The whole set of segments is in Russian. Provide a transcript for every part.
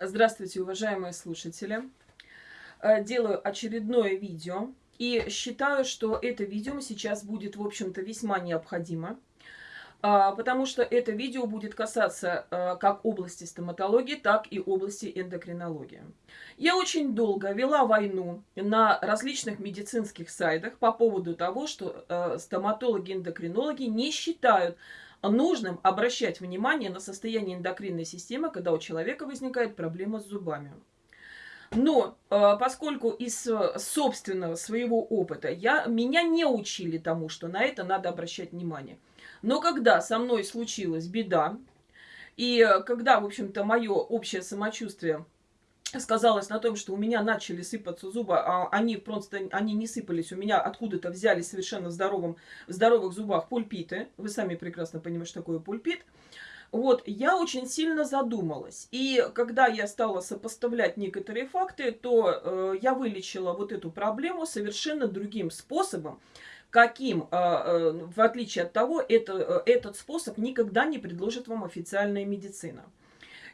Здравствуйте, уважаемые слушатели. Э, делаю очередное видео. И считаю, что это видео сейчас будет, в общем-то, весьма необходимо. А, потому что это видео будет касаться э, как области стоматологии, так и области эндокринологии. Я очень долго вела войну на различных медицинских сайтах по поводу того, что э, стоматологи-эндокринологи не считают нужным обращать внимание на состояние эндокринной системы, когда у человека возникает проблема с зубами. Но э, поскольку из э, собственного своего опыта я, меня не учили тому, что на это надо обращать внимание. Но когда со мной случилась беда, и э, когда, в общем-то, мое общее самочувствие сказалось на том, что у меня начали сыпаться зубы, а они просто они не сыпались, у меня откуда-то взяли совершенно в, здоровом, в здоровых зубах пульпиты. Вы сами прекрасно понимаете, что такое пульпит. Вот, я очень сильно задумалась. И когда я стала сопоставлять некоторые факты, то э, я вылечила вот эту проблему совершенно другим способом, каким, э, э, в отличие от того, это, э, этот способ никогда не предложит вам официальная медицина.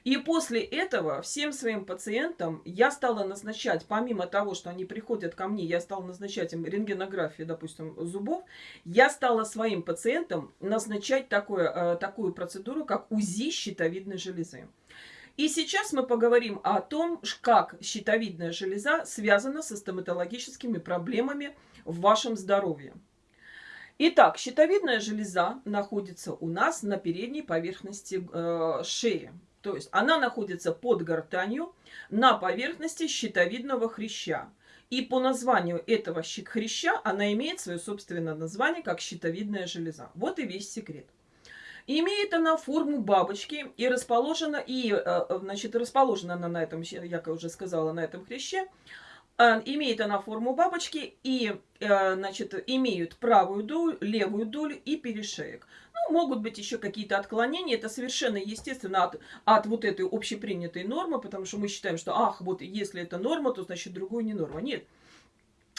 И после этого всем своим пациентам я стала назначать, помимо того, что они приходят ко мне, я стала назначать им рентгенографию, допустим, зубов, я стала своим пациентам назначать такое, э, такую процедуру, как УЗИ щитовидной железы. И сейчас мы поговорим о том, как щитовидная железа связана со стоматологическими проблемами в вашем здоровье. Итак, щитовидная железа находится у нас на передней поверхности э, шеи. То есть она находится под гортанью на поверхности щитовидного хряща. И по названию этого хряща она имеет свое собственное название, как щитовидная железа. Вот и весь секрет. Имеет она форму бабочки и расположена, и, э, значит, расположена она на этом, я уже сказала, на этом хряще. А, имеет она форму бабочки и, э, значит, имеют правую долю, левую долю и перешеек могут быть еще какие-то отклонения. Это совершенно естественно от, от вот этой общепринятой нормы, потому что мы считаем, что, ах, вот если это норма, то значит другую не норма. Нет.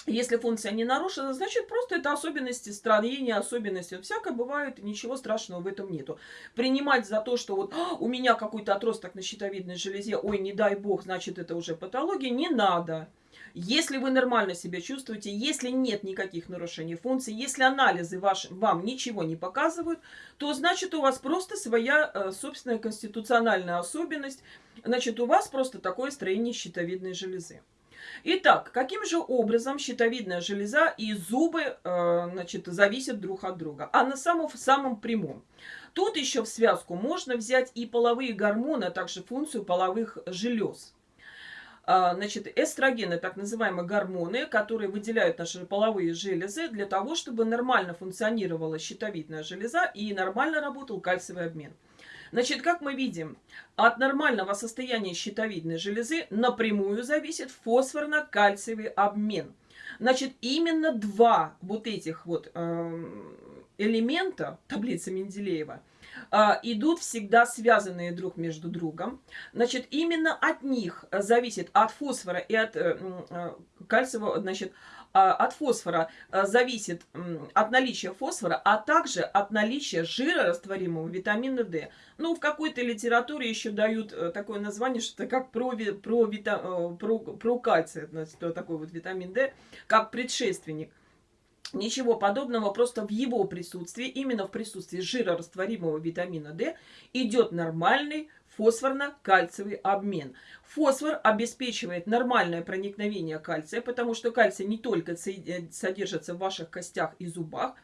Если функция не нарушена, значит просто это особенности строения, особенности. Всякое бывает, ничего страшного в этом нету. Принимать за то, что вот у меня какой-то отросток на щитовидной железе, ой, не дай бог, значит это уже патология, не надо. Если вы нормально себя чувствуете, если нет никаких нарушений функций, если анализы ваш, вам ничего не показывают, то значит у вас просто своя э, собственная конституциональная особенность, значит у вас просто такое строение щитовидной железы. Итак, каким же образом щитовидная железа и зубы э, значит, зависят друг от друга? А на самом, самом прямом. Тут еще в связку можно взять и половые гормоны, а также функцию половых желез. А, значит, эстрогены, так называемые гормоны, которые выделяют наши половые железы для того, чтобы нормально функционировала щитовидная железа и нормально работал кальциевый обмен. Значит, как мы видим, от нормального состояния щитовидной железы напрямую зависит фосфорно-кальциевый обмен. Значит, именно два вот этих вот э, элемента таблицы Менделеева – идут всегда связанные друг между другом. Значит, именно от них зависит, от фосфора и от э, э, кальциевого, значит, а, от фосфора э, зависит от наличия фосфора, а также от наличия жирорастворимого витамина D. Ну, в какой-то литературе еще дают такое название, что это как про, про, про, про кальций, значит, такой вот витамин D, как предшественник. Ничего подобного, просто в его присутствии, именно в присутствии жирорастворимого витамина D, идет нормальный фосфорно-кальциевый обмен. Фосфор обеспечивает нормальное проникновение кальция, потому что кальций не только э, содержится в ваших костях и зубах,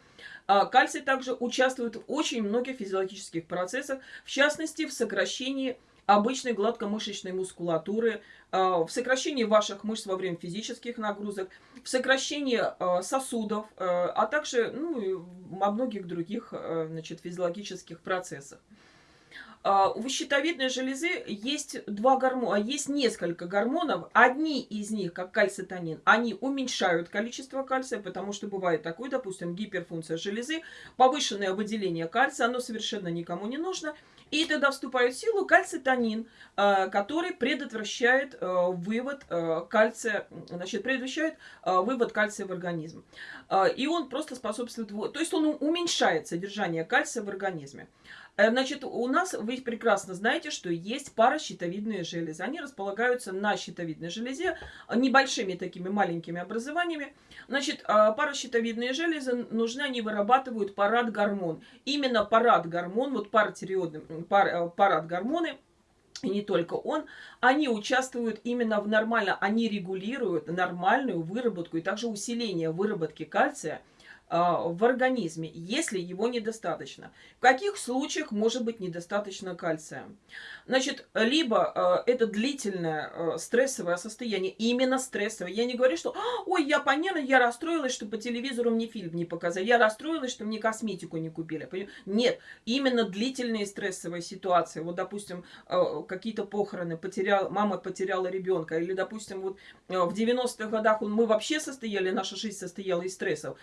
а кальций также участвует в очень многих физиологических процессах, в частности в сокращении обычной гладкомышечной мускулатуры, а, в сокращении ваших мышц во время физических нагрузок, в сокращении а, сосудов, а, а также ну, во многих других значит, физиологических процессах. У щитовидной железы есть два гормона, есть несколько гормонов. Одни из них, как кальцитонин, они уменьшают количество кальция, потому что бывает такое, допустим, гиперфункция железы, повышенное выделение кальция, оно совершенно никому не нужно – и тогда вступает в силу кальцитонин, э, который предотвращает э, вывод э, кальция, значит, предотвращает вывод кальция в организм. И он просто способствует, то есть он уменьшает содержание кальция в организме. Э, значит, у нас, вы прекрасно знаете, что есть паращитовидные железы. Они располагаются на щитовидной железе небольшими такими маленькими образованиями. Значит, а, паращитовидные железы нужны, они вырабатывают парад-гормон. Именно парад-гормон, вот паратиреоидный, пар, э, парад-гормоны, и не только он, они участвуют именно в нормально, они регулируют нормальную выработку и также усиление выработки кальция – а, в организме, если его недостаточно. В каких случаях может быть недостаточно кальция? Значит, либо э, это длительное э, стрессовое состояние, именно стрессовое. Я не говорю, что «Ой, я поняла, я расстроилась, что по телевизору мне фильм не показали, я расстроилась, что мне косметику не купили». Нет, именно длительные стрессовые ситуации. Вот, допустим, какие-то похороны, потерял, мама потеряла ребенка, или, допустим, вот в 90-х годах мы вообще состояли, наша жизнь состояла из стрессов.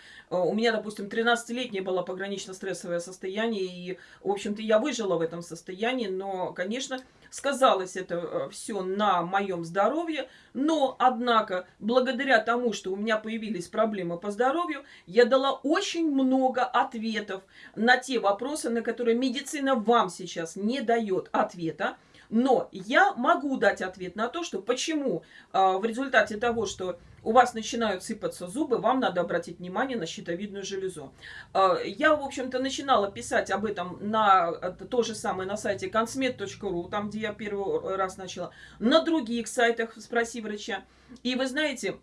Меня, допустим, 13-летнее было погранично-стрессовое состояние, и, в общем-то, я выжила в этом состоянии, но, конечно, сказалось это э, все на моем здоровье, но, однако, благодаря тому, что у меня появились проблемы по здоровью, я дала очень много ответов на те вопросы, на которые медицина вам сейчас не дает ответа, но я могу дать ответ на то, что почему э, в результате того, что у вас начинают сыпаться зубы, вам надо обратить внимание на щитовидную железу. Э, я, в общем-то, начинала писать об этом на э, то же самое на сайте consmed.ru, там, где я первый раз начала, на других сайтах «Спроси врача». И вы знаете,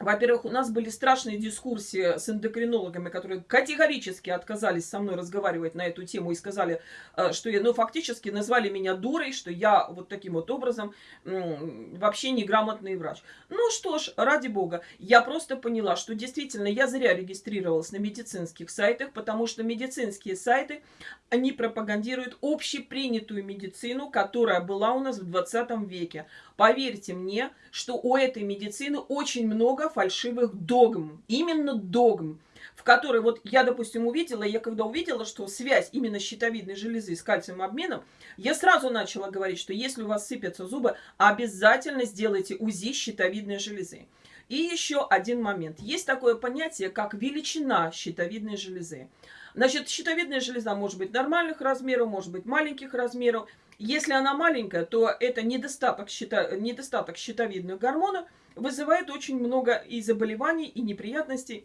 во-первых, у нас были страшные дискуссии с эндокринологами, которые категорически отказались со мной разговаривать на эту тему и сказали, э, что я, ну, фактически назвали меня дурой, что я вот таким вот образом вообще неграмотный врач. Ну что ж, ради бога, я просто поняла, что действительно я зря регистрировалась на медицинских сайтах, потому что медицинские сайты, они пропагандируют общепринятую медицину, которая была у нас в 20 веке. Поверьте мне, что у этой медицины очень много фальшивых догм. Именно догм в которой вот я, допустим, увидела, я когда увидела, что связь именно щитовидной железы с кальциевым обменом, я сразу начала говорить, что если у вас сыпятся зубы, обязательно сделайте УЗИ щитовидной железы. И еще один момент. Есть такое понятие, как величина щитовидной железы. Значит, щитовидная железа может быть нормальных размеров, может быть маленьких размеров. Если она маленькая, то это недостаток, щито, недостаток щитовидных гормонов вызывает очень много и заболеваний, и неприятностей.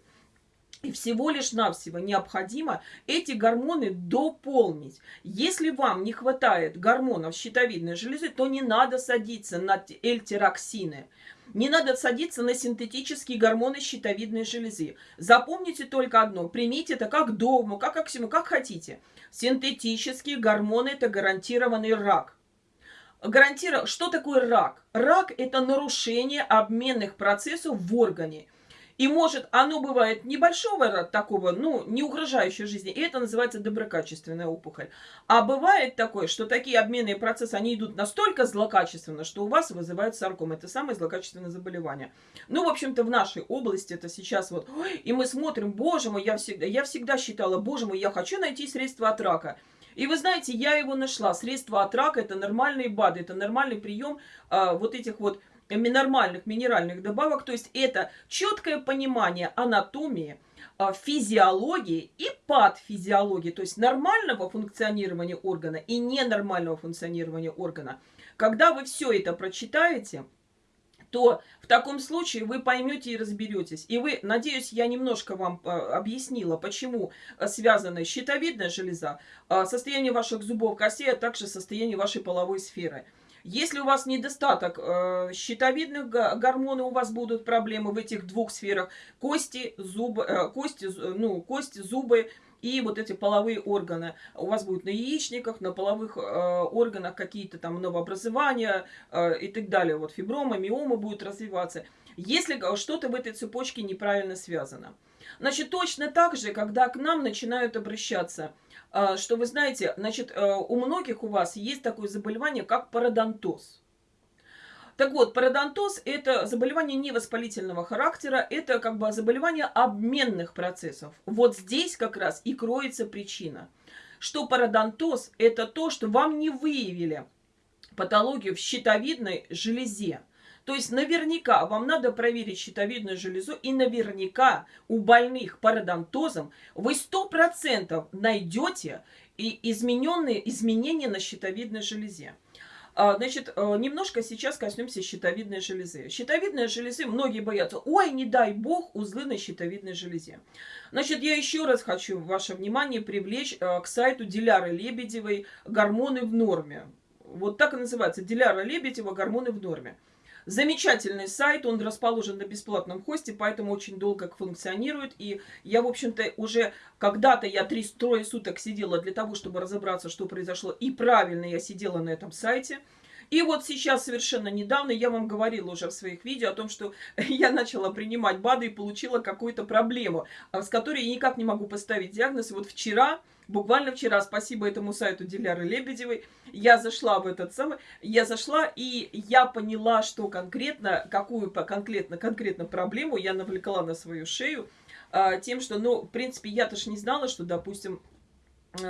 И всего лишь навсего необходимо эти гормоны дополнить. Если вам не хватает гормонов щитовидной железы, то не надо садиться на эльтироксины. Не надо садиться на синтетические гормоны щитовидной железы. Запомните только одно. Примите это как догму, как аксиому, как хотите. Синтетические гормоны – это гарантированный рак. Гарантира... Что такое рак? Рак – это нарушение обменных процессов в органе. И может, оно бывает небольшого такого, ну, не угрожающего жизни, и это называется доброкачественная опухоль. А бывает такое, что такие обменные процессы, они идут настолько злокачественно, что у вас вызывают сарком. Это самое злокачественное заболевание. Ну, в общем-то, в нашей области это сейчас вот, и мы смотрим, боже мой, я всегда, я всегда считала, боже мой, я хочу найти средства от рака. И вы знаете, я его нашла. Средства от рака – это нормальные БАДы, это нормальный прием а, вот этих вот нормальных минеральных добавок. То есть это четкое понимание анатомии, а, физиологии и патфизиологии, то есть нормального функционирования органа и ненормального функционирования органа. Когда вы все это прочитаете, то в таком случае вы поймете и разберетесь. И вы, надеюсь, я немножко вам э, объяснила, почему связана щитовидная железа, э, состояние ваших зубов, костей, а также состояние вашей половой сферы. Если у вас недостаток э, щитовидных гормонов, у вас будут проблемы в этих двух сферах. Кости, зубы, э, кости, ну, кости, зубы и вот эти половые органы. У вас будет на яичниках, на половых э, органах какие-то там новообразования э, и так далее. Вот фиброма, миома будут развиваться. Если что-то в этой цепочке неправильно связано. Значит, точно так же, когда к нам начинают обращаться – что вы знаете, значит, э, у многих у вас есть такое заболевание, как пародонтоз. Так вот, пародонтоз – это заболевание невоспалительного характера, это как бы заболевание обменных процессов. Вот здесь как раз и кроется причина, что пародонтоз – это то, что вам не выявили патологию в щитовидной железе. То есть наверняка вам надо проверить щитовидную железу, и наверняка у больных пародонтозом вы 100% найдете и измененные, изменения на щитовидной железе. А, значит, э, немножко сейчас коснемся щитовидной железы. Щитовидная железы, многие боятся, ой, не дай бог, узлы на щитовидной железе. Значит, я еще раз хочу ваше внимание привлечь э, к сайту Диляры Лебедевой «Гормоны в норме». Вот так и называется, Диляра Лебедева «Гормоны в норме». Замечательный сайт, он расположен на бесплатном хосте, поэтому очень долго функционирует. И я, в общем-то, уже когда-то я три трое суток сидела для того, чтобы разобраться, что произошло. И правильно я сидела на этом сайте. И вот сейчас, совершенно недавно, я вам говорила уже в своих видео о том, что я начала принимать БАДы и получила какую-то проблему, а, с которой я никак не могу поставить диагноз. И вот вчера Буквально вчера, спасибо этому сайту Диляры Лебедевой, я зашла в этот самый, я зашла и я поняла, что конкретно, какую конкретно, конкретно проблему я навлекла на свою шею, а, тем, что, ну, в принципе, я-то не знала, что, допустим,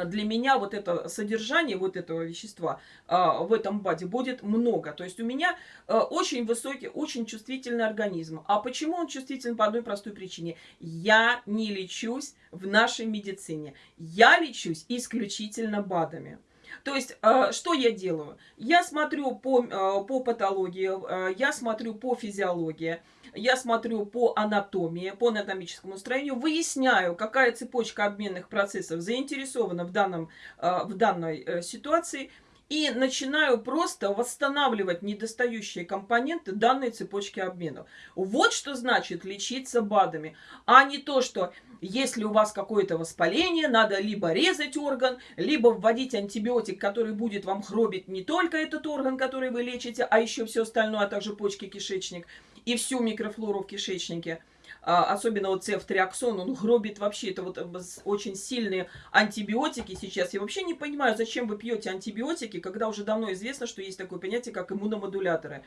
для меня вот это содержание вот этого вещества а, в этом баде будет много. То есть у меня а, очень высокий, очень чувствительный организм. А почему он чувствителен? По одной простой причине. Я не лечусь в нашей медицине. Я лечусь исключительно БАДами. То есть, э, что я делаю? Я смотрю по, э, по патологии, э, я смотрю по физиологии, я смотрю по анатомии, по анатомическому строению, выясняю, какая цепочка обменных процессов заинтересована в, данном, в данной ситуации – и начинаю просто восстанавливать недостающие компоненты данной цепочки обмена. Вот что значит лечиться БАДами, а не то, что если у вас какое-то воспаление, надо либо резать орган, либо вводить антибиотик, который будет вам хробить не только этот орган, который вы лечите, а еще все остальное, а также почки, кишечник и всю микрофлору в кишечнике – а, особенно вот цефтриаксон, он гробит вообще, это вот э, очень сильные антибиотики сейчас. Я вообще не понимаю, зачем вы пьете антибиотики, когда уже давно известно, что есть такое понятие, как иммуномодуляторы.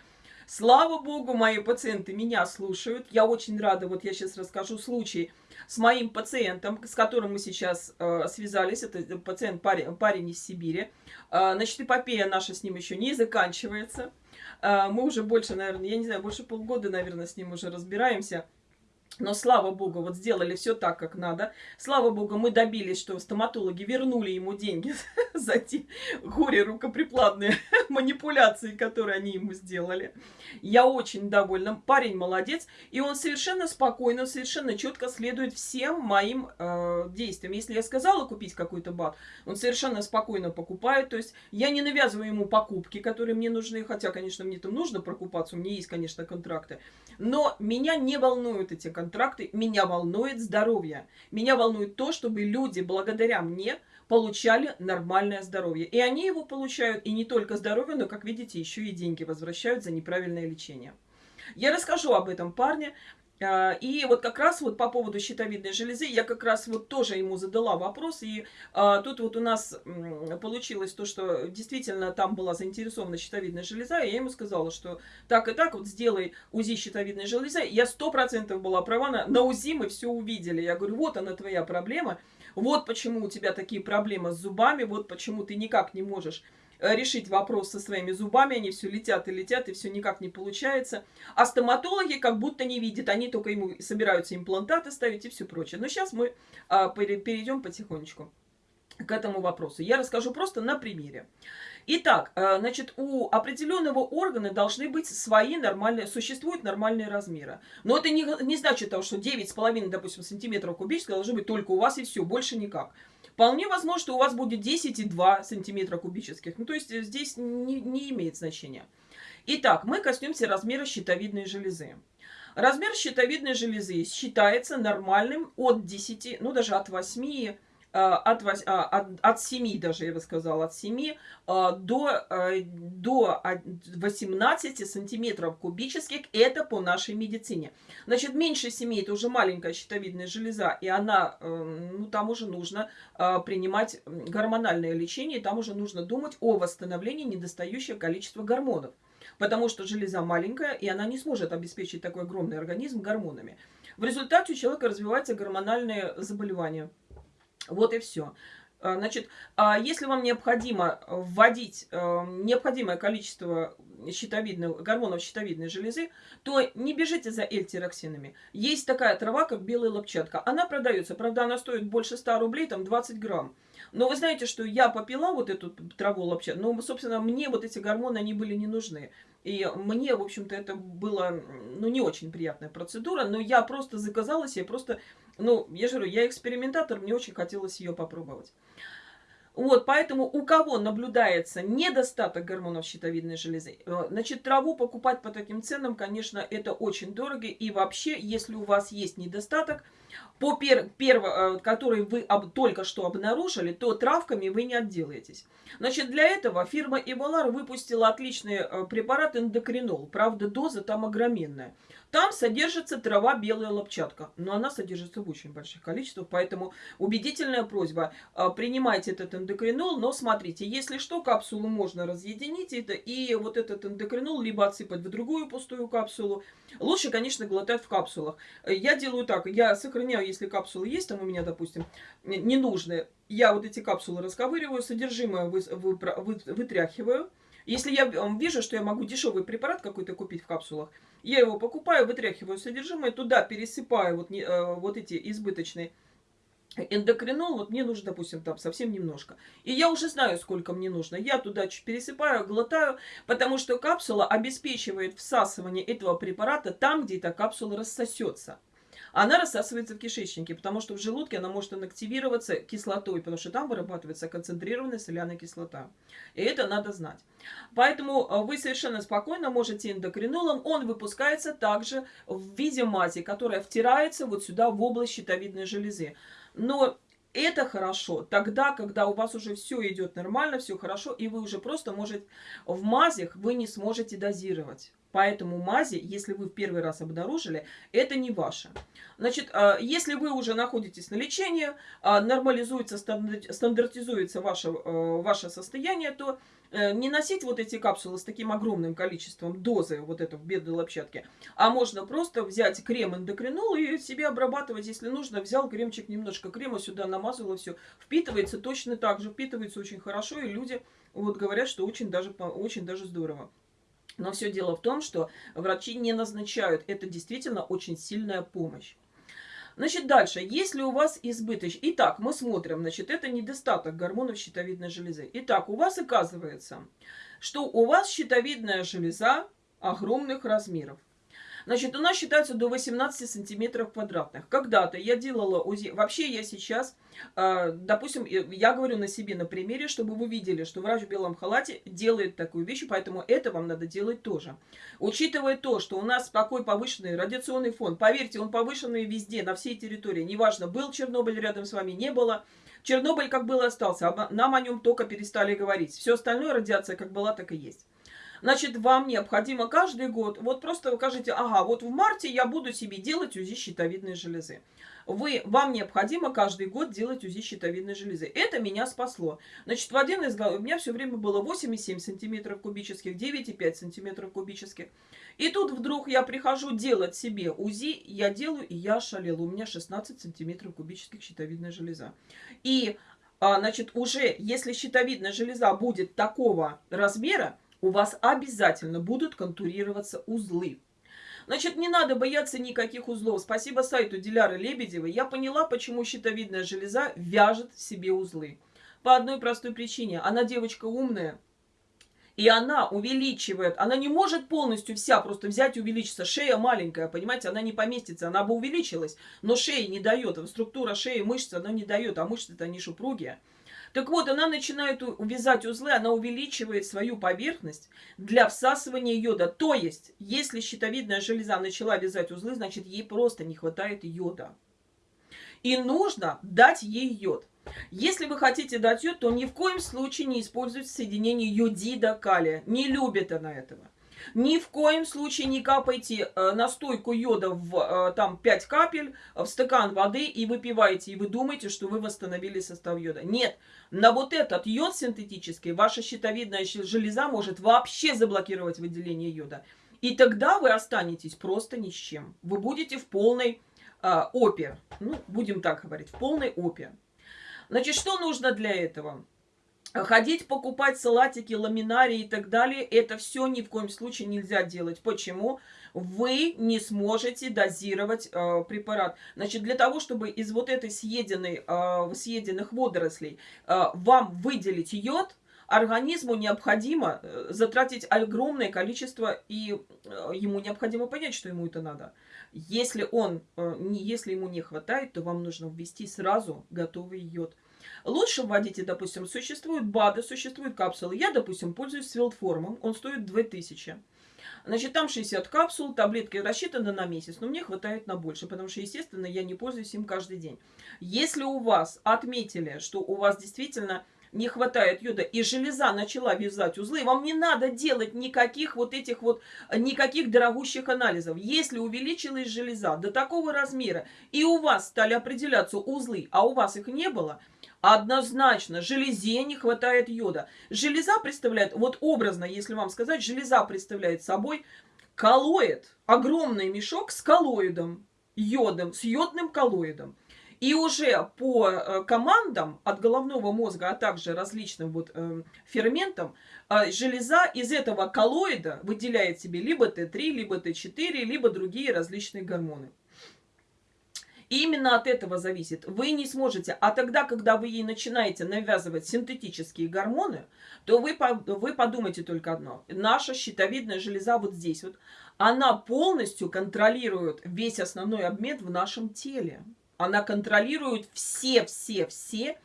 Слава богу, мои пациенты меня слушают. Я очень рада, вот я сейчас расскажу случай с моим пациентом, с которым мы сейчас э, связались. Это пациент, парень, парень из Сибири. Э, значит, эпопея наша с ним еще не заканчивается. Э, мы уже больше, наверное, я не знаю, больше полгода, наверное, с ним уже разбираемся. Но слава богу, вот сделали все так, как надо. Слава богу, мы добились, что стоматологи вернули ему деньги за те горе рукоприкладные манипуляции, которые они ему сделали. Я очень довольна. Парень молодец. И он совершенно спокойно, совершенно четко следует всем моим э, действиям. Если я сказала купить какой-то бат, он совершенно спокойно покупает. То есть я не навязываю ему покупки, которые мне нужны. Хотя, конечно, мне там нужно прокупаться. У меня есть, конечно, контракты. Но меня не волнуют эти контракты контракты, меня волнует здоровье. Меня волнует то, чтобы люди благодаря мне получали нормальное здоровье. И они его получают, и не только здоровье, но, как видите, еще и деньги возвращают за неправильное лечение. Я расскажу об этом парне, и вот как раз вот по поводу щитовидной железы, я как раз вот тоже ему задала вопрос, и а, тут вот у нас получилось то, что действительно там была заинтересована щитовидная железа, и я ему сказала, что так и так, вот сделай УЗИ щитовидной железы. Я сто процентов была права, на, на УЗИ мы все увидели. Я говорю, вот она твоя проблема, вот почему у тебя такие проблемы с зубами, вот почему ты никак не можешь решить вопрос со своими зубами, они все летят и летят, и все никак не получается. А стоматологи как будто не видят, они только ему собираются имплантаты ставить и все прочее. Но сейчас мы а, перейдем потихонечку к этому вопросу. Я расскажу просто на примере. Итак, э, значит, у определенного органа должны быть свои нормальные, существуют нормальные размеры. Но это не, не значит того, что 9,5, допустим, сантиметров кубических должны быть только у вас и все, больше никак. Вполне возможно, что у вас будет 10,2 сантиметра кубических. Ну, то есть здесь не, не имеет значения. Итак, мы коснемся размера щитовидной железы. Размер щитовидной железы считается нормальным от 10, ну даже от 8 Э, от, а, от, от 7 даже, я бы сказала, от 7 э, до, э, до 18 сантиметров кубических. Это по нашей медицине. Значит, меньше 7 это уже маленькая щитовидная железа, и она, ну, там уже нужно принимать гормональное лечение, там уже нужно думать о восстановлении недостающего количества гормонов. Потому что железа маленькая, и она не сможет обеспечить такой огромный организм гормонами. В результате у человека развивается гормональное заболевание. Вот и все. А, значит, а если вам необходимо вводить э, необходимое количество щитовидного, гормонов щитовидной железы, то не бежите за эльтироксинами. Есть такая трава, как белая лопчатка. Она продается, правда, она стоит больше 100 рублей, там 20 грамм. Но вы знаете, что я попила вот эту траву лопчатку, но, собственно, мне вот эти гормоны, они были не нужны. И мне, в общем-то, это была, ну, не очень приятная процедура, но я просто заказала себе, просто, ну, я же говорю, я экспериментатор, мне очень хотелось ее попробовать. Вот, поэтому у кого наблюдается недостаток гормонов щитовидной железы, э, значит, траву покупать по таким ценам, конечно, это очень дорого. И вообще, если у вас есть недостаток, по пер, перво, э, который вы об, только что обнаружили, то травками вы не отделаетесь. Значит, для этого фирма Evolar выпустила отличный э, препарат эндокринол. Правда, доза там огроменная. Там содержится трава белая лопчатка, но она содержится в очень больших количествах, поэтому убедительная просьба, а, принимайте этот эндокринол, но смотрите, если что, капсулу можно разъединить это, и вот этот эндокринол либо отсыпать в другую пустую капсулу. Лучше, конечно, глотать в капсулах. Я делаю так, я сохраняю, если капсулы есть там у меня, допустим, ненужные, я вот эти капсулы расковыриваю, содержимое вы, вы, вы, вытряхиваю, если я вижу, что я могу дешевый препарат какой-то купить в капсулах, я его покупаю, вытряхиваю содержимое, туда пересыпаю вот, э, вот эти избыточные эндокринол, вот мне нужно, допустим, там совсем немножко. И я уже знаю, сколько мне нужно. Я туда чуть пересыпаю, глотаю, потому что капсула обеспечивает всасывание этого препарата там, где эта капсула рассосется она рассасывается в кишечнике, потому что в желудке она может инактивироваться кислотой, потому что там вырабатывается концентрированная соляная кислота. И это надо знать. Поэтому э, вы совершенно спокойно можете эндокринолом, он выпускается также в виде мази, которая втирается вот сюда в область щитовидной железы. Но это хорошо тогда, когда у вас уже все идет нормально, все хорошо, и вы уже просто можете в мазях вы не сможете дозировать. Поэтому мази, если вы в первый раз обнаружили, это не ваше. Значит, а, если вы уже находитесь на лечении, а, нормализуется, стандартизуется ваше, э, ваше состояние, то э, не носить вот эти капсулы с таким огромным количеством дозы вот этой бедной лопчатки, а можно просто взять крем эндокринол и себе обрабатывать, если нужно. Взял кремчик, немножко крема сюда намазал и все. Впитывается точно так же, впитывается очень хорошо, и люди вот говорят, что очень даже, очень даже здорово. Но все дело в том, что врачи не назначают. Это действительно очень сильная помощь. Значит, дальше. Если у вас избыточный... Итак, мы смотрим. Значит, это недостаток гормонов щитовидной железы. Итак, у вас оказывается, что у вас щитовидная железа огромных размеров. Значит, у нас считается до 18 сантиметров квадратных. Когда-то я делала УЗИ. Вообще я сейчас, а, допустим, я говорю на себе на примере, чтобы вы видели, что врач в белом халате делает такую вещь, поэтому это вам надо делать тоже. Учитывая то, что у нас такой повышенный радиационный фон, поверьте, он повышенный везде, на всей территории. Неважно, был Чернобыль рядом с вами, не было. Чернобыль как был остался, нам о нем только перестали говорить. Все остальное радиация как была, так и есть. Значит, вам необходимо каждый год, вот просто вы скажите, ага, вот в марте я буду себе делать УЗИ щитовидной железы. Вы, вам необходимо каждый год делать УЗИ щитовидной железы. Это меня спасло. Значит, в один из у меня все время было 8,7 сантиметров кубических, 9,5 сантиметров кубических. И тут вдруг я прихожу делать себе УЗИ, я делаю, и я шалела. У меня 16 сантиметров кубических щитовидная железа. И, а, значит, уже если щитовидная железа будет такого размера, у вас обязательно будут контурироваться узлы. Значит, не надо бояться никаких узлов. Спасибо сайту Диляры Лебедевой. Я поняла, почему щитовидная железа вяжет в себе узлы. По одной простой причине. Она девочка умная. И она увеличивает, она не может полностью вся просто взять и увеличиться. Шея маленькая, понимаете, она не поместится, она бы увеличилась, но шея не дает. Структура шеи, мышцы, она не дает, а мышцы-то они шупругие. Так вот, она начинает увязать узлы, она увеличивает свою поверхность для всасывания йода. То есть, если щитовидная железа начала вязать узлы, значит, ей просто не хватает йода. И нужно дать ей йод. Если вы хотите дать йод, то ни в коем случае не используйте соединение йодида калия. Не любит она этого. Ни в коем случае не капайте э, настойку йода в э, там 5 капель в стакан воды и выпиваете, и вы думаете, что вы восстановили состав йода. Нет, на вот этот йод синтетический ваша щитовидная железа может вообще заблокировать выделение йода. И тогда вы останетесь просто ни с чем. Вы будете в полной э, опе. Ну, будем так говорить, в полной опе. Значит, что нужно для этого? Ходить покупать салатики, ламинарии и так далее, это все ни в коем случае нельзя делать. Почему? Вы не сможете дозировать э, препарат. Значит, для того, чтобы из вот этой съеденной, э, съеденных водорослей э, вам выделить йод, организму необходимо э, затратить огромное количество, и э, ему необходимо понять, что ему это надо. Если, он, э, если ему не хватает, то вам нужно ввести сразу готовый йод. Лучше вводите, допустим, существуют БАДы, существуют капсулы. Я, допустим, пользуюсь свилдформом, он стоит 2000. Значит, там 60 капсул, таблетки рассчитаны на месяц, но мне хватает на больше, потому что, естественно, я не пользуюсь им каждый день. Если у вас отметили, что у вас действительно не хватает йода, и железа начала вязать узлы, вам не надо делать никаких вот этих вот, никаких дорогущих анализов. Если увеличилась железа до такого размера, и у вас стали определяться узлы, а у вас их не было – Однозначно, железе не хватает йода. Железа представляет, вот образно, если вам сказать, железа представляет собой коллоид, огромный мешок с коллоидом, йодом, с йодным коллоидом. И уже по э, командам от головного мозга, а также различным вот э, ферментам, э, железа из этого коллоида выделяет себе либо Т3, либо Т4, либо другие различные гормоны. Именно от этого зависит. Вы не сможете. А тогда, когда вы ей начинаете навязывать синтетические гормоны, то вы, вы подумайте только одно. Наша щитовидная железа вот здесь вот, она полностью контролирует весь основной обмен в нашем теле. Она контролирует все-все-все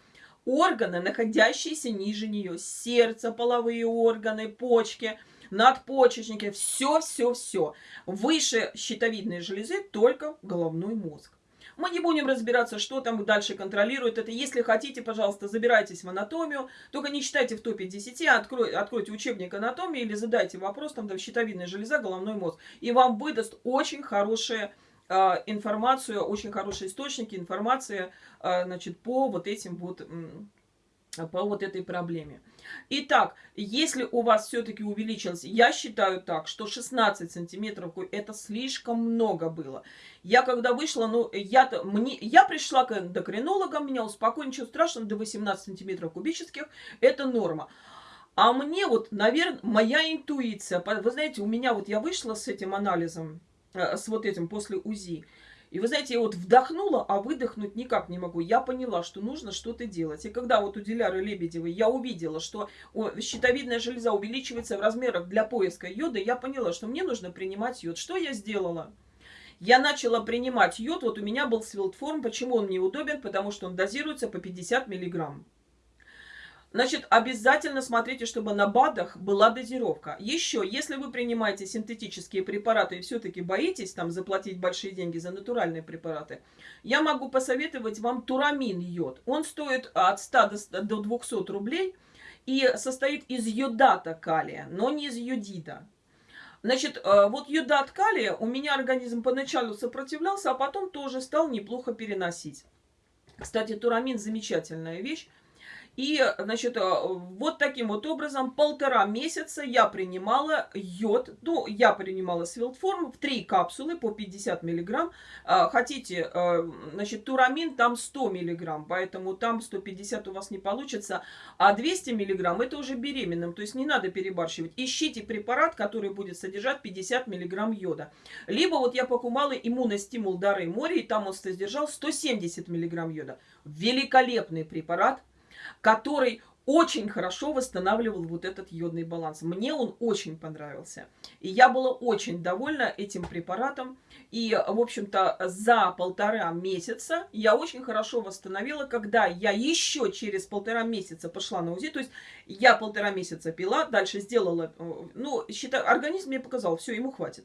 органы, находящиеся ниже нее. Сердце, половые органы, почки, надпочечники, все-все-все. Выше щитовидной железы только головной мозг. Мы не будем разбираться, что там дальше контролирует это. Если хотите, пожалуйста, забирайтесь в анатомию. Только не читайте в топе 10, а открой, откройте учебник анатомии или задайте вопрос, там, там щитовидная железа, головной мозг. И вам выдаст очень хорошая э, информацию, очень хорошие источники информации, э, значит, по вот этим вот по вот этой проблеме. Итак, если у вас все-таки увеличилось, я считаю так, что 16 сантиметров это слишком много было. Я когда вышла, ну, я, -то, мне, я пришла к эндокринологам, меня успокоили, ничего страшного, до 18 сантиметров кубических, это норма. А мне вот, наверное, моя интуиция, вы знаете, у меня вот я вышла с этим анализом, э, с вот этим после УЗИ, и вы знаете, я вот вдохнула, а выдохнуть никак не могу. Я поняла, что нужно что-то делать. И когда вот у Диляры Лебедевой я увидела, что щитовидная железа увеличивается в размерах для поиска йода, я поняла, что мне нужно принимать йод. Что я сделала? Я начала принимать йод, вот у меня был свилтформ. Почему он мне удобен? Потому что он дозируется по 50 миллиграмм. Значит, обязательно смотрите, чтобы на БАДах была дозировка. Еще, если вы принимаете синтетические препараты и все-таки боитесь там заплатить большие деньги за натуральные препараты, я могу посоветовать вам турамин йод. Он стоит от 100 до 200 рублей и состоит из йодата калия, но не из йодида. Значит, э, вот йодат калия у меня организм поначалу сопротивлялся, а потом тоже стал неплохо переносить. Кстати, турамин замечательная вещь. И, значит, э, вот таким вот образом полтора месяца я принимала йод. Ну, я принимала свилтформ в три капсулы по 50 миллиграмм. А, хотите, э, значит, турамин там 100 миллиграмм, поэтому там 150 у вас не получится. А 200 миллиграмм это уже беременным, то есть не надо перебарщивать. Ищите препарат, который будет содержать 50 миллиграмм йода. Либо вот я покупала иммуностимул Дары море, и там он содержал 170 миллиграмм йода. Великолепный препарат который очень хорошо восстанавливал вот этот йодный баланс. Мне он очень понравился. И я была очень довольна этим препаратом. И, в общем-то, за полтора месяца я очень хорошо восстановила, когда я еще через полтора месяца пошла на УЗИ. То есть я полтора месяца пила, дальше сделала, э, ну, считаю, организм мне показал, все, ему хватит.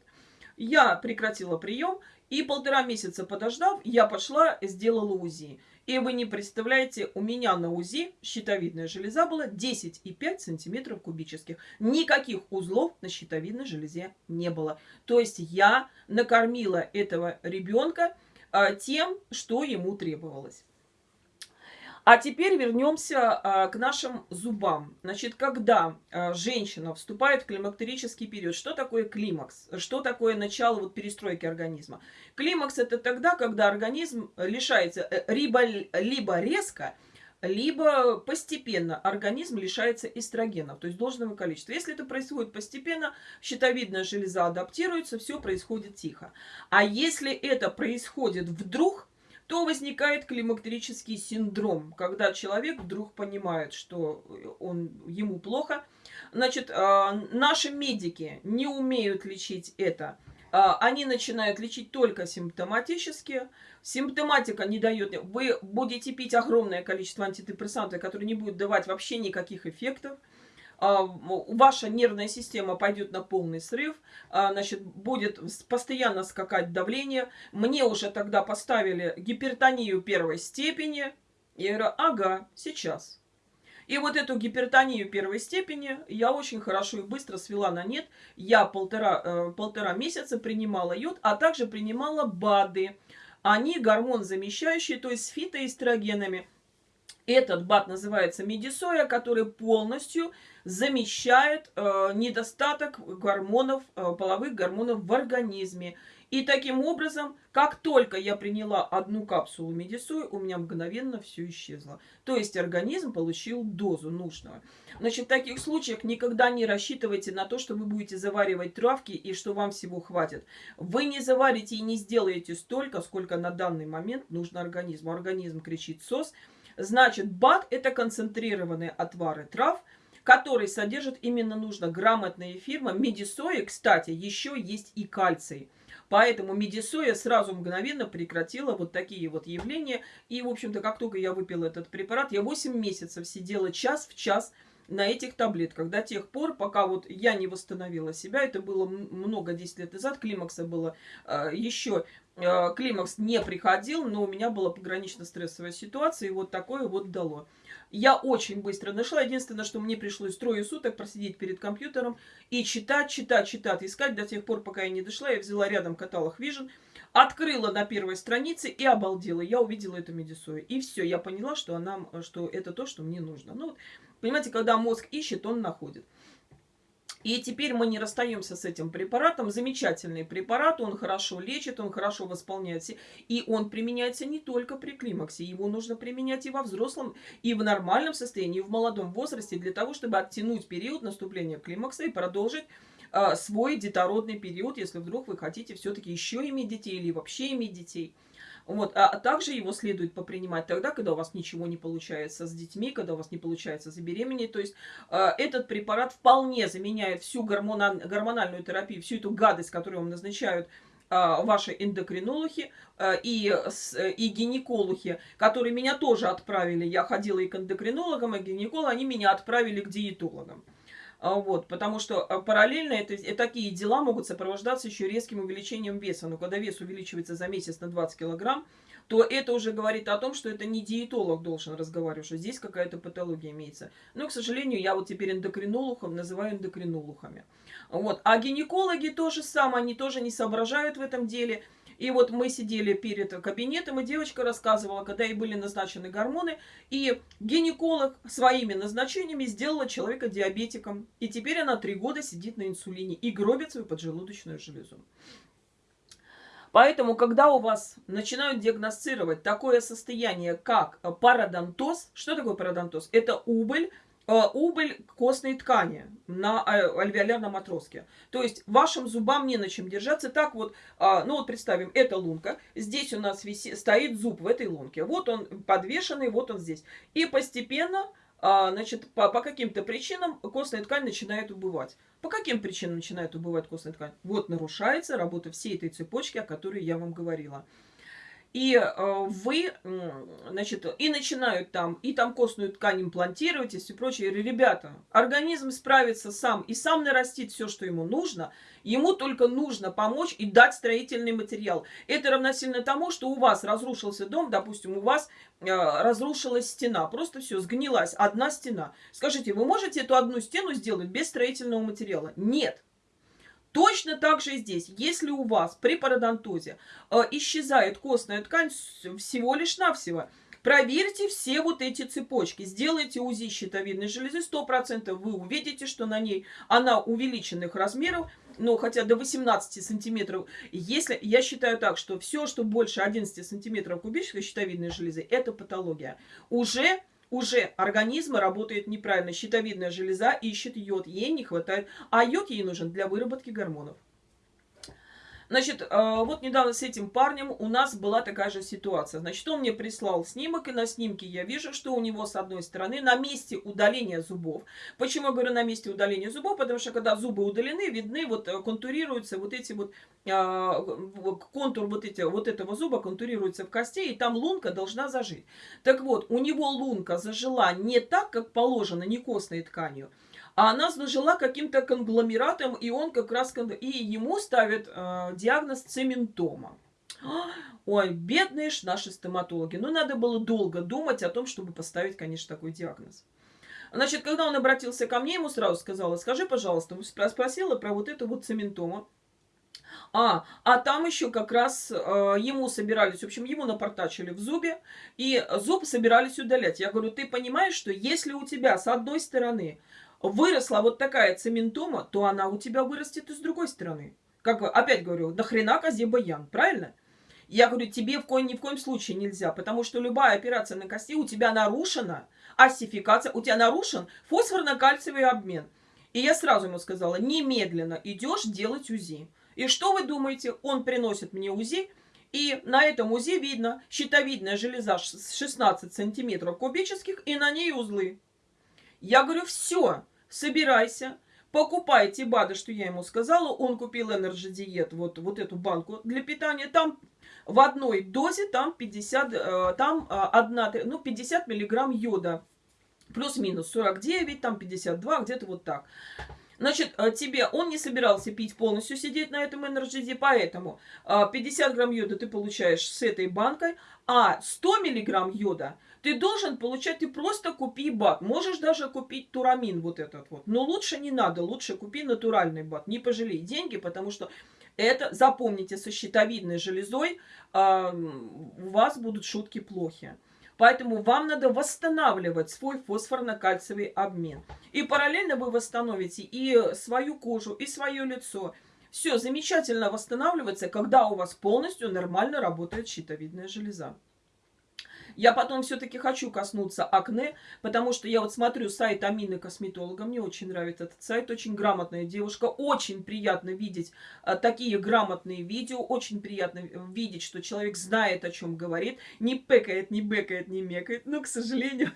Я прекратила прием, и полтора месяца подождав, я пошла, сделала УЗИ. И вы не представляете, у меня на УЗИ щитовидная железа была 10,5 сантиметров кубических. Никаких узлов на щитовидной железе не было. То есть я накормила этого ребенка а, тем, что ему требовалось. А теперь вернемся а, к нашим зубам. Значит, когда а, женщина вступает в климактерический период, что такое климакс? Что такое начало вот, перестройки организма? Климакс это тогда, когда организм лишается э, либо, либо резко, либо постепенно организм лишается эстрогенов, то есть должного количества. Если это происходит постепенно, щитовидная железа адаптируется, все происходит тихо. А если это происходит вдруг, то возникает климактерический синдром, когда человек вдруг понимает, что он, ему плохо. Значит, а, наши медики не умеют лечить это. А, они начинают лечить только симптоматически. Симптоматика не дает... Вы будете пить огромное количество антидепрессантов, которые не будут давать вообще никаких эффектов. А, ваша нервная система пойдет на полный срыв, а, значит, будет постоянно скакать давление. Мне уже тогда поставили гипертонию первой степени. Я говорю, ага, сейчас. И вот эту гипертонию первой степени я очень хорошо и быстро свела на нет. Я полтора, э, полтора месяца принимала йод, а также принимала БАДы. Они гормон замещающие, то есть с фитоэстрогенами. Этот БАД называется медисоя, который полностью замещает э, недостаток гормонов, э, половых гормонов в организме. И таким образом, как только я приняла одну капсулу медисои, у меня мгновенно все исчезло. То есть организм получил дозу нужного. Значит, в таких случаях никогда не рассчитывайте на то, что вы будете заваривать травки и что вам всего хватит. Вы не заварите и не сделаете столько, сколько на данный момент нужно организму. Организм кричит СОС – Значит, БАД – это концентрированные отвары трав, которые содержат именно нужно грамотная фирма. Медисоя, кстати, еще есть и кальций. Поэтому медисоя сразу мгновенно прекратила вот такие вот явления. И, в общем-то, как только я выпила этот препарат, я 8 месяцев сидела час в час на этих таблетках. До тех пор, пока вот я не восстановила себя, это было много, 10 лет назад, климакса было э, еще климакс не приходил, но у меня была погранично-стрессовая ситуация, и вот такое вот дало. Я очень быстро нашла. Единственное, что мне пришлось трое суток просидеть перед компьютером и читать, читать, читать, искать до тех пор, пока я не дошла. Я взяла рядом каталог Vision, открыла на первой странице и обалдела. Я увидела эту медисою. И все, я поняла, что, она, что это то, что мне нужно. Ну, понимаете, когда мозг ищет, он находит. И теперь мы не расстаемся с этим препаратом. Замечательный препарат, он хорошо лечит, он хорошо восполняется. И он применяется не только при климаксе. Его нужно применять и во взрослом, и в нормальном состоянии, и в молодом возрасте, для того, чтобы оттянуть период наступления климакса и продолжить э, свой детородный период, если вдруг вы хотите все-таки еще иметь детей или вообще иметь детей. Вот. А также его следует попринимать тогда, когда у вас ничего не получается с детьми, когда у вас не получается забеременеть. То есть э, этот препарат вполне заменяет всю гормонал, гормональную терапию, всю эту гадость, которую вам назначают э, ваши эндокринологи э, и, и гинекологи, которые меня тоже отправили. Я ходила и к эндокринологам, и к гинекологам, они меня отправили к диетологам. А, вот, потому что а, параллельно это, такие дела могут сопровождаться еще резким увеличением веса. Но когда вес увеличивается за месяц на 20 килограмм, то это уже говорит о том, что это не диетолог должен разговаривать, что здесь какая-то патология имеется. Но, к сожалению, я вот теперь эндокринологов называю эндокринологами. Вот. А гинекологи то же самое, они тоже не соображают в этом деле – и вот мы сидели перед кабинетом, и девочка рассказывала, когда ей были назначены гормоны, и гинеколог своими назначениями сделала человека диабетиком. И теперь она три года сидит на инсулине и гробит свою поджелудочную железу. Поэтому, когда у вас начинают диагностировать такое состояние, как пародонтоз, что такое пародонтоз? Это убыль убыль костной ткани на э, альвеолярном отростке. То есть вашим зубам не на чем держаться. Так вот, а, ну вот представим, это лунка. Здесь у нас виси, стоит зуб в этой лунке. Вот он подвешенный, вот он здесь. И постепенно, значит, по, по каким-то причинам костная ткань начинает убывать. По каким причинам начинает убывать костная ткань? Вот нарушается работа всей этой цепочки, о которой я вам говорила. И э, вы, значит, и начинают там, и там костную ткань имплантировать, и все прочее. Ребята, организм справится сам и сам нарастит все, что ему нужно. Ему только нужно помочь и дать строительный материал. Это равносильно тому, что у вас разрушился дом, допустим, у вас э, разрушилась стена. Просто все, сгнилась одна стена. Скажите, вы можете эту одну стену сделать без строительного материала? Нет. Точно так же и здесь. Если у вас при пародонтозе э, исчезает костная ткань всего лишь навсего, проверьте все вот эти цепочки. Сделайте УЗИ щитовидной железы, 100% вы увидите, что на ней она увеличенных размеров, ну, хотя до 18 сантиметров. Если, я считаю так, что все, что больше 11 сантиметров кубической щитовидной железы, это патология. Уже уже организма работает неправильно. Щитовидная железа ищет йод, ей не хватает, а йод ей нужен для выработки гормонов. Значит, а, вот недавно с этим парнем у нас была такая же ситуация. Значит, он мне прислал снимок, и на снимке я вижу, что у него с одной стороны на месте удаления зубов. Почему я говорю на месте удаления зубов? Потому что когда зубы удалены, видны, вот э, контурируются вот эти вот, а, контур вот, эти, вот этого зуба контурируется в кости, и там лунка должна зажить. Так вот, у него лунка зажила не так, как положено, не костной тканью, а она зажила каким-то конгломератом, и он как раз... И ему ставят э, диагноз цементома. Ой, бедные ж наши стоматологи. Ну, надо было долго думать о том, чтобы поставить, конечно, такой диагноз. Значит, когда он обратился ко мне, ему сразу сказала, скажи, пожалуйста, спросила про вот эту вот цементому. А, а там еще как раз э, ему собирались, в общем, ему напортачили в зубе, и зуб собирались удалять. Я говорю, ты понимаешь, что если у тебя с одной стороны выросла вот такая цементома, то она у тебя вырастет и с другой стороны. Как опять говорю, нахрена козе баян, правильно? Я говорю, тебе в коем, ни в коем случае нельзя, потому что любая операция на кости у тебя нарушена осификация, у тебя нарушен фосфорно-кальциевый обмен. И я сразу ему сказала, немедленно идешь делать УЗИ. И что вы думаете? Он приносит мне УЗИ, и на этом УЗИ видно щитовидная железа 16 сантиметров кубических, и на ней узлы. Я говорю, все, собирайся, покупайте БАДы, что я ему сказала. Он купил Energy Diet, вот, вот эту банку для питания. Там в одной дозе там 50, э, там э, одна, ну, 50 миллиграмм йода. Плюс-минус 49, там 52, где-то вот так. Значит, э, тебе он не собирался пить полностью, сидеть на этом энерджиде, поэтому 50 грамм йода ты получаешь с этой банкой, а 100 миллиграмм йода – ты должен получать, ты просто купи бат. Можешь даже купить турамин вот этот вот. Но лучше не надо, лучше купи натуральный бат. Не пожалей деньги, потому что это, запомните, со щитовидной железой э, у вас будут шутки плохи. Поэтому вам надо восстанавливать свой фосфорно-кальциевый обмен. И параллельно вы восстановите и свою кожу, и свое лицо. Все замечательно восстанавливается, когда у вас полностью нормально работает щитовидная железа. Я потом все-таки хочу коснуться акне, потому что я вот смотрю сайт Амины Косметолога, мне очень нравится этот сайт, очень грамотная девушка, очень приятно видеть а, такие грамотные видео, очень приятно видеть, что человек знает, о чем говорит, не пекает, не бекает, не мекает, но, к сожалению,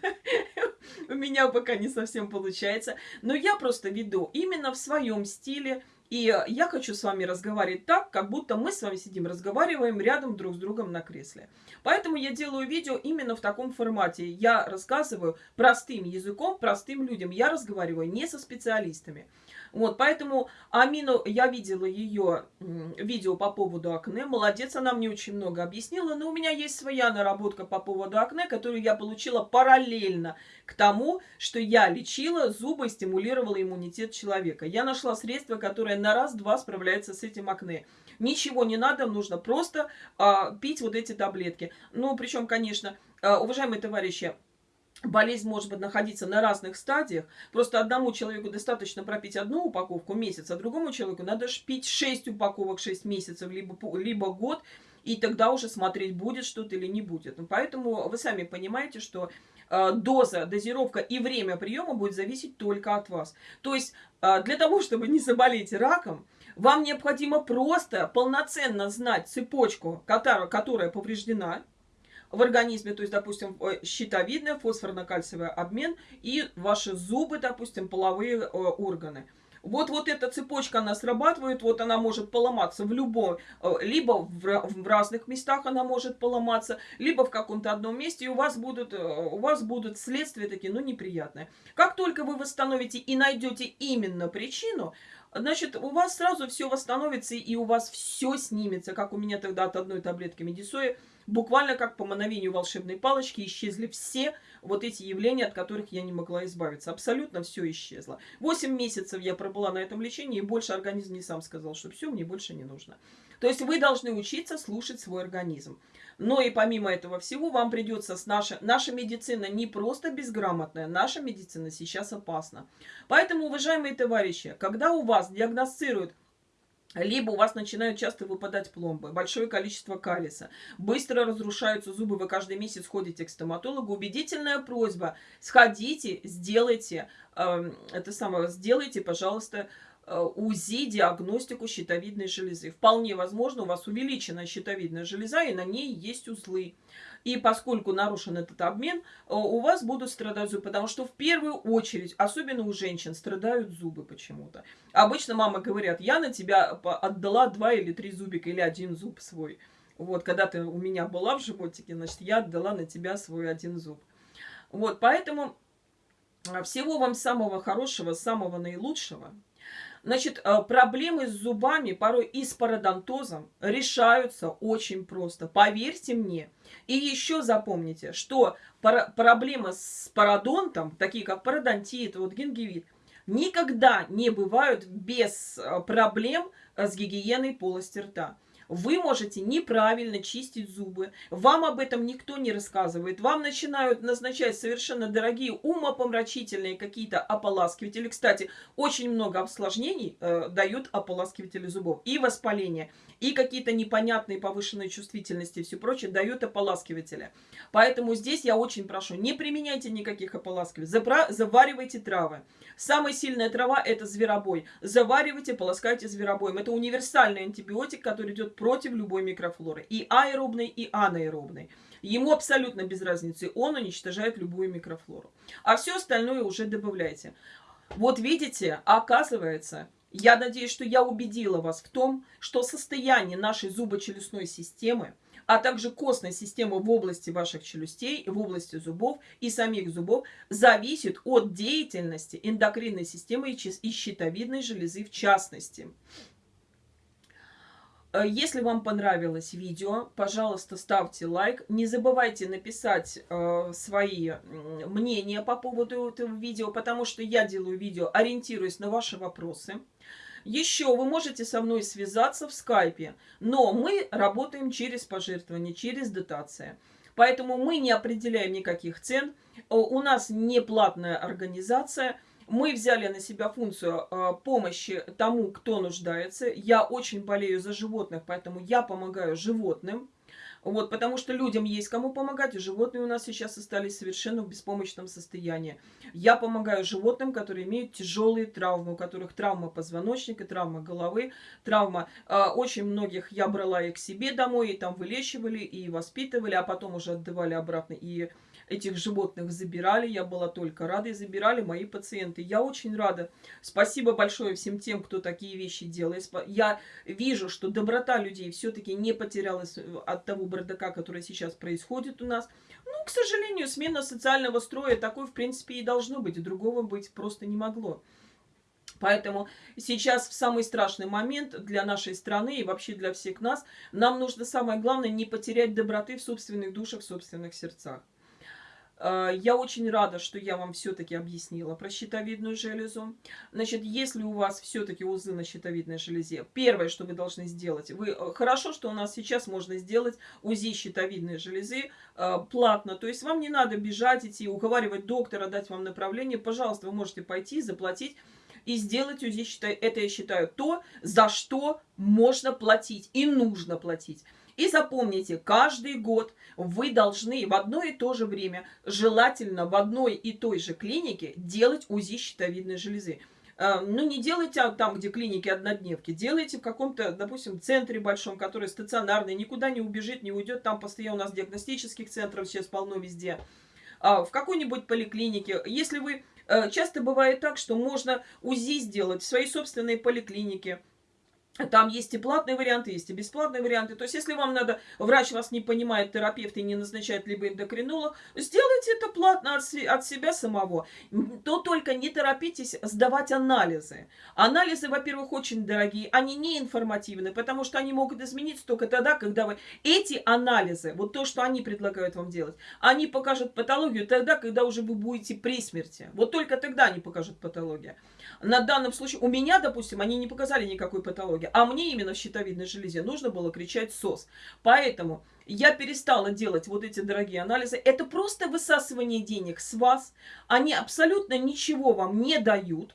у меня пока не совсем получается, но я просто веду именно в своем стиле, и я хочу с вами разговаривать так, как будто мы с вами сидим, разговариваем рядом друг с другом на кресле. Поэтому я делаю видео именно в таком формате. Я рассказываю простым языком, простым людям. Я разговариваю не со специалистами. Вот, поэтому Амину, я видела ее видео по поводу акне. Молодец, она мне очень много объяснила. Но у меня есть своя наработка по поводу акне, которую я получила параллельно к тому, что я лечила зубы и стимулировала иммунитет человека. Я нашла средство, которое на раз-два справляется с этим акне. Ничего не надо, нужно просто а, пить вот эти таблетки. Ну, причем, конечно, а, уважаемые товарищи, болезнь может быть находиться на разных стадиях. Просто одному человеку достаточно пропить одну упаковку месяц, а другому человеку надо пить 6 упаковок 6 месяцев, либо, либо год, и тогда уже смотреть, будет что-то или не будет. Поэтому вы сами понимаете, что э, доза, дозировка и время приема будет зависеть только от вас. То есть э, для того, чтобы не заболеть раком, вам необходимо просто полноценно знать цепочку, которая повреждена, в организме, то есть, допустим, э, щитовидная, фосфорно-кальциевый обмен и ваши зубы, допустим, половые э, органы. Вот, вот эта цепочка, она срабатывает, вот она может поломаться в любом, э, либо в, в разных местах она может поломаться, либо в каком-то одном месте, и у вас будут, у вас будут следствия такие, ну, неприятные. Как только вы восстановите и найдете именно причину, значит, у вас сразу все восстановится, и у вас все снимется, как у меня тогда от одной таблетки медисоя, буквально как по мановению волшебной палочки исчезли все вот эти явления, от которых я не могла избавиться. Абсолютно все исчезло. Восемь месяцев я пробыла на этом лечении, и больше организм не сам сказал, что все, мне больше не нужно. То есть вы должны учиться слушать свой организм. Но и помимо этого всего вам придется с нашей... Наша медицина не просто безграмотная, наша медицина сейчас опасна. Поэтому, уважаемые товарищи, когда у вас диагностируют либо у вас начинают часто выпадать пломбы, большое количество калиса, быстро разрушаются зубы, вы каждый месяц ходите к стоматологу. Убедительная просьба, сходите, сделайте, э, это самое, сделайте, пожалуйста, УЗИ, диагностику щитовидной железы. Вполне возможно, у вас увеличена щитовидная железа, и на ней есть узлы. И поскольку нарушен этот обмен, э, у вас будут страдать зубы, потому что в первую очередь, особенно у женщин, страдают зубы почему-то. Обычно мама говорят, я на тебя отдала два или три зубика, или один зуб свой. Вот, когда ты у меня была в животике, значит, я отдала на тебя свой один зуб. Вот, поэтому э, всего вам самого хорошего, самого наилучшего. Значит, э, проблемы с зубами, порой и с пародонтозом, решаются очень просто. Поверьте мне. И еще запомните, что проблемы с пародонтом, такие как пародонтит, вот гингивит, никогда не бывают без э, проблем э, с гигиеной полости рта. Вы можете неправильно чистить зубы. Вам об этом никто не рассказывает. Вам начинают назначать совершенно дорогие умопомрачительные какие-то ополаскиватели. Кстати, очень много осложнений э, дают ополаскиватели зубов. И воспаление, и какие-то непонятные повышенные чувствительности и все прочее дают ополаскиватели. Поэтому здесь я очень прошу, не применяйте никаких ополаскивателей. Заваривайте травы. Самая сильная трава это зверобой. Заваривайте, полоскайте зверобоем. Это универсальный антибиотик, который идет против любой микрофлоры. И аэробной, и анаэробной. Ему абсолютно без разницы. Он уничтожает любую микрофлору. А все остальное уже добавляйте. Вот видите, оказывается, я надеюсь, что я убедила вас в том, что состояние нашей зубочелюстной системы а также костной системы в области ваших челюстей, в области зубов и самих зубов зависит от деятельности эндокринной системы и щитовидной железы в частности. Э, если вам понравилось видео, пожалуйста, ставьте лайк. Не забывайте написать э, свои мнения по поводу этого видео, потому что я делаю видео, ориентируясь на ваши вопросы. Еще вы можете со мной связаться в скайпе, но мы работаем через пожертвования, через дотации. Поэтому мы не определяем никаких цен. Э, у нас не платная организация. Мы взяли на себя функцию э, помощи тому, кто нуждается. Я очень болею за животных, поэтому я помогаю животным. Вот, потому что людям есть кому помогать, и животные у нас сейчас остались совершенно в беспомощном состоянии. Я помогаю животным, которые имеют тяжелые травмы, у которых травма позвоночника, травма головы, травма... Э, очень многих я брала их к себе домой, и там вылечивали, и воспитывали, а потом уже отдавали обратно, и этих животных забирали. Я была только рада, и забирали мои пациенты. Я очень рада. Спасибо большое всем тем, кто такие вещи делает. Я вижу, что доброта людей все-таки не потерялась э, от того бардака, который сейчас происходит у нас. Ну, к сожалению, смена социального строя такой, в принципе, и должно быть. Другого быть просто не могло. Поэтому сейчас в самый страшный момент для нашей страны и вообще для всех нас, нам нужно самое главное не потерять доброты в собственных душах, в собственных сердцах. А, я очень рада, что я вам все-таки объяснила про щитовидную железу. Значит, если у вас все-таки узлы на щитовидной железе, первое, что вы должны сделать, вы э, хорошо, что у нас сейчас можно сделать УЗИ щитовидной железы э, платно. То есть вам не надо бежать, идти, уговаривать доктора, дать вам направление. Пожалуйста, вы можете пойти, заплатить и сделать УЗИ. Это я считаю то, за что можно платить и нужно платить. И запомните, каждый год вы должны в одно и то же время, желательно в одной и той же клинике, делать УЗИ щитовидной железы. Э, ну, не делайте там, где клиники однодневки, делайте в каком-то, допустим, центре большом, который стационарный, никуда не убежит, не уйдет, там постоянно у нас диагностических центров сейчас полно везде. А, в какой-нибудь поликлинике, если вы, э, часто бывает так, что можно УЗИ сделать в своей собственной поликлинике, там есть и платные варианты, есть и бесплатные варианты. То есть, если вам надо, врач вас не понимает, терапевт и не назначает либо эндокринолог, сделайте это платно от, от себя самого. То только не торопитесь сдавать анализы. Анализы, во-первых, очень дорогие, они не информативны, потому что они могут измениться только тогда, когда вы... Эти анализы, вот то, что они предлагают вам делать, они покажут патологию тогда, когда уже вы будете при смерти. Вот только тогда они покажут патологию. На данном случае, у меня, допустим, они не показали никакой патологии, а мне именно в щитовидной железе нужно было кричать СОС. Поэтому я перестала делать вот эти дорогие анализы. Это просто высасывание денег с вас. Они абсолютно ничего вам не дают.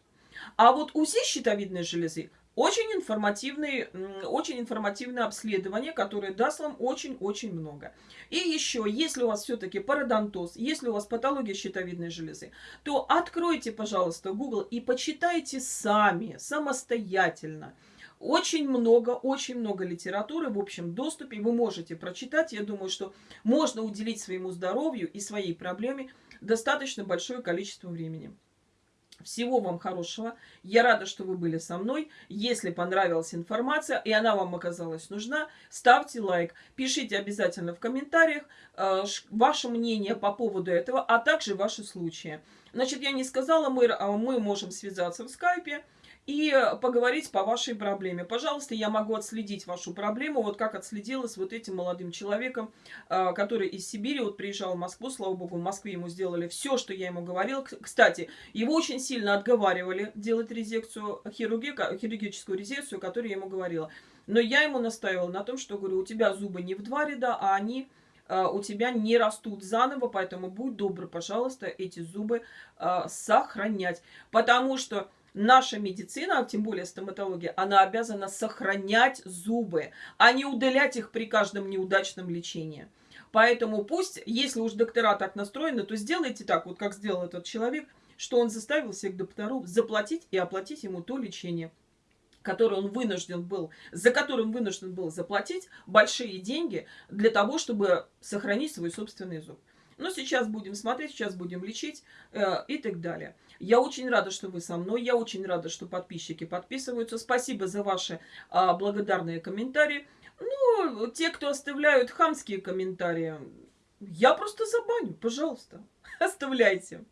А вот УЗИ щитовидной железы Очень, информативный, очень информативное обследование, которое даст вам очень-очень много. И еще, если у вас все-таки пародонтоз, если у вас патология щитовидной железы, то откройте, пожалуйста, Google и почитайте сами, самостоятельно. Очень много, очень много литературы в общем доступе. Вы можете прочитать. Я думаю, что можно уделить своему здоровью и своей проблеме достаточно большое количество времени. Всего вам хорошего. Я рада, что вы были со мной. Если понравилась информация и она вам оказалась нужна, ставьте лайк. Пишите обязательно в комментариях э, ваше мнение по поводу этого, а также ваши случаи. Значит, я не сказала, мы, а мы можем связаться в скайпе и поговорить по вашей проблеме. Пожалуйста, я могу отследить вашу проблему, вот как отследила с вот этим молодым человеком, а, который из Сибири вот приезжал в Москву, слава богу, в Москве ему сделали все, что я ему говорила. Кстати, его очень сильно отговаривали делать резекцию, хирурги, хирургическую резекцию, которую я ему говорила. Но я ему настаивала на том, что, говорю, у тебя зубы не в два ряда, а они а, у тебя не растут заново, поэтому будь добр, пожалуйста, эти зубы э, сохранять. Потому что наша медицина, а тем более стоматология, она обязана сохранять зубы, а не удалять их при каждом неудачном лечении. Поэтому пусть, если уж доктора так настроены, то сделайте так, вот как сделал этот человек, что он заставил всех докторов заплатить и оплатить ему то лечение, которое он вынужден был, за которое он вынужден был заплатить большие деньги для того, чтобы сохранить свой собственный зуб. Но сейчас будем смотреть, сейчас будем лечить э, и так далее. Я очень рада, что вы со мной. Я очень рада, что подписчики подписываются. Спасибо за ваши а, благодарные комментарии. Ну, те, кто оставляют хамские комментарии, я просто забаню. Пожалуйста, оставляйте.